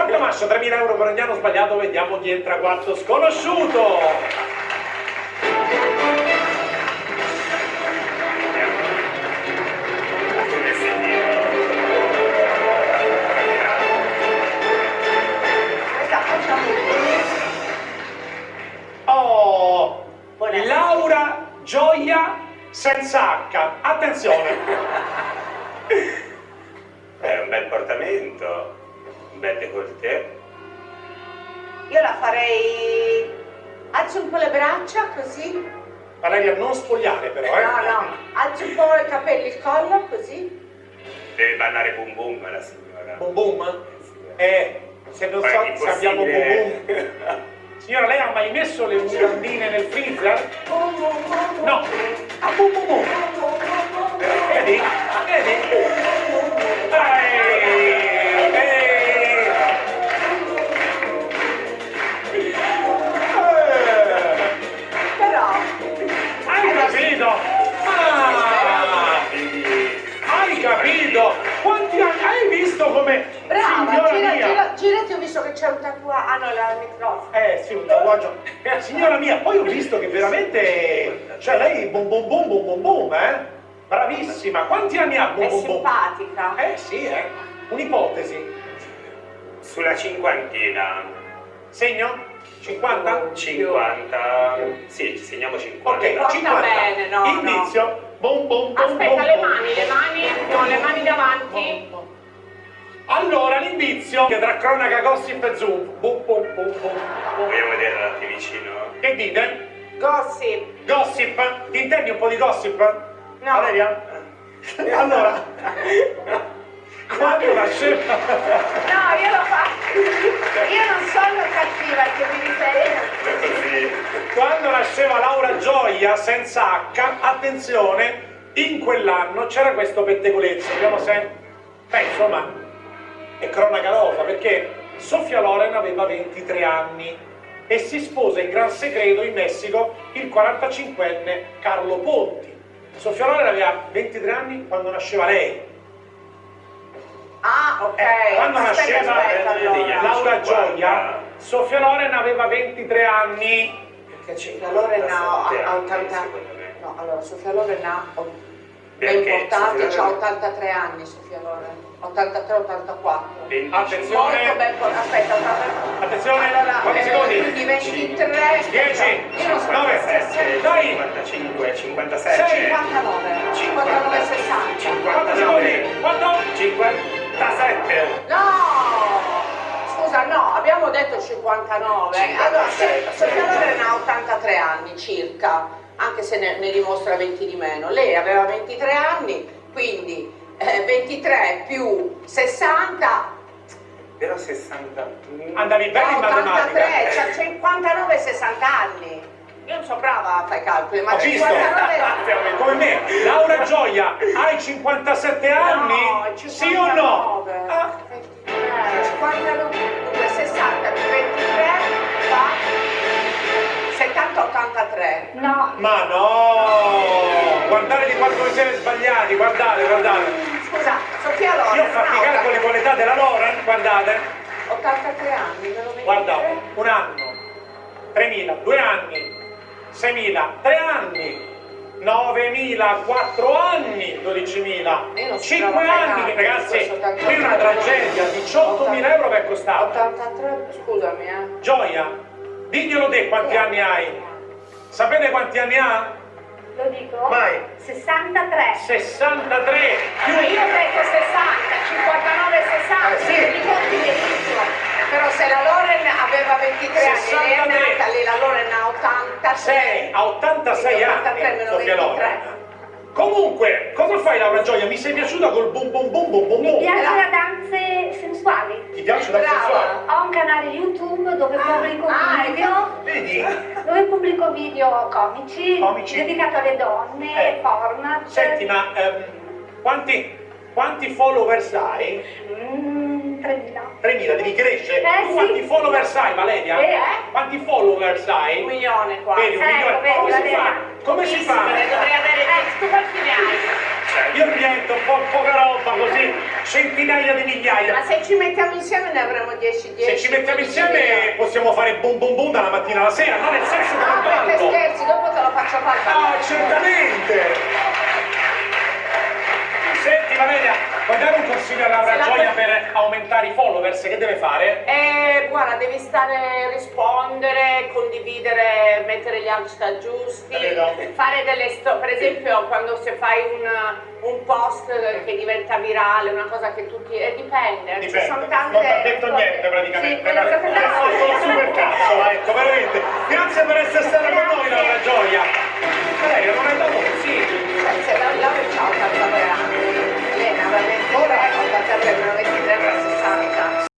Quanto mascio? 3.000 euro per ogni anno sbagliato, vediamo chi entra quarto sconosciuto. Oh, Laura Gioia senza H. Attenzione. È un bel portamento, un bel décolleté. Io la farei... Alzo un po' le braccia, così. Valeria, non spogliare però, eh? No, no. Alzo un po' i capelli, il collo, così. Deve ballare boom boom la signora. Boom boom? Eh, se non è so se abbiamo boom impossibile. boom. Signora, lei ha mai messo le mutandine nel freezer? No. Ah, boom boom boom. Girati, ho visto che c'è un tatuaggio. Ah no, la microfono. Eh sì, un tatuaggio. Signora mia, poi ho visto che veramente. Cioè lei bom bom bom bom bom bom, eh? Bravissima. Quanti anni ha bom È bom bom? simpatica. Eh sì, eh. Un'ipotesi. Sulla cinquantina. Segno? 50? 50. Sì, ci segniamo 50. Ok, Porta 50. bene, no, Indizio. Bom bom bom Aspetta, bom, le bom. mani, le mani, no, le mani davanti. Allora l'indizio tra cronaca gossip e zoom. Bum bum bum bum. Vogliamo vederla da più vicino? Che dite? Gossip. Gossip? Ti intendi un po' di gossip? No. Valeria? Allora, quando nasceva... No, io lo faccio. Io non sono cattiva, che mi riferisco. Così. Quando nasceva Laura Gioia senza H, attenzione, in quell'anno c'era questo pettegolezzo, abbiamo sempre... Beh, insomma, è cronaca nota, perché Sofia Loren aveva 23 anni e si sposa in gran segreto in Messico il 45enne Carlo Ponti. Sofia Loren aveva 23 anni quando nasceva lei. Ah, ok. Eh, quando aspetta, nasceva aspetta, allora. Laura 50. Gioia, Sofia Loren aveva 23 anni. Perché Sofia Loren ha, ha 80 secondo me. No, allora Sofia Loren ha Sofia ha Loren- 83 anni Sofia Loren. 83-84. 25. Attenzione. Aspetta, 83. Attenzione, Allora, quanti eh, secondi? quindi 23. 10, Io non so. 9, 57, dai, 55, 57, Sei. 59. 59 60. 4 secondi, 59, 4, 57. No! Scusa, no, abbiamo detto 59. 57, Allora. Sofia Loren ha 83 anni circa, anche se ne, ne dimostra 20 di meno. Lei aveva 23 anni, quindi eh, 23 più 60 Però 60. andavi bene in fa 83, matematica. c'ha 59 60 anni. Io non sono brava a fare calcoli, ma Ho visto, 59 come me, Laura Gioia, hai 57 anni? No, sì o no? 59. Ah, 23, 59, dunque 60 più 23 fa 70 83. No, ma no! Guardate di quanto vi siete sbagliati, guardate, guardate. Scusa, Sofia Loren Io ho fatto i non ha calcoli con l'età della Loren, guardate. 83 anni, me lo Guarda, 23. un anno, 3.000, due anni, 6.000, tre anni, 9.000, quattro anni, 12.000, Io non so 5 fare anni, ragazzi, questo 83. qui è una tragedia, 18.000 euro per costare. 83, scusami eh. Gioia, diglielo te quanti anni hai? Sapete quanti anni ha? lo dico. Vai. 63. 63 più Io ho detto 60, 59 60, Eh, sì. li conti benissimo. Però se la Loren aveva 23 anni, lei è 63. nata, lei la Loren ha 86. 6 a 86 Quindi anni 83 meno Sofia 23. Loren. Comunque, cosa fai Laura Gioia? Mi sei piaciuta col bum bum bum bum bum Mi bum? piace Era- le danze sensuali. Ti piace la Brava. sessuale? Ho un canale YouTube dove pubblico ah, video, Vedi? dove pubblico video comici, Comici. dedicato alle donne, Eh. format. Senti, ma ehm, quanti, quanti followers hai? Mm, 3000. 3.000, devi crescere. Eh, Tu quanti sì. followers hai, Valeria? Eh? Quanti followers hai? Un milione qua. Vedi, un Ecco, milione. vedi, Come si fa? Come si fa? Dovrei avere Eh, tu quanti ne hai? Io niente, un po' poca roba così, centinaia di Ma migliaia. se ci mettiamo insieme ne avremo 10 10. Se ci mettiamo insieme possiamo fare boom boom boom dalla mattina alla sera, no nel senso che No, non perché tanto. scherzi, dopo te lo faccio fare. Ah, certamente! Senti Valeria, puoi dare un consiglio a Laura La per aumentare i followers? Che deve fare? Eh, guarda, devi stare, rispondere, condividere, mettere gli hashtag giusti, fare delle storie, per esempio quando se fai un, un post che diventa virale, una cosa che tutti... Eh, dipende, ci Dipende, sono tante... non ti ha detto niente praticamente. Sì, cose ha fatto un super cazzo, ecco, veramente. Grazie per essere stata con noi Laura Gioia.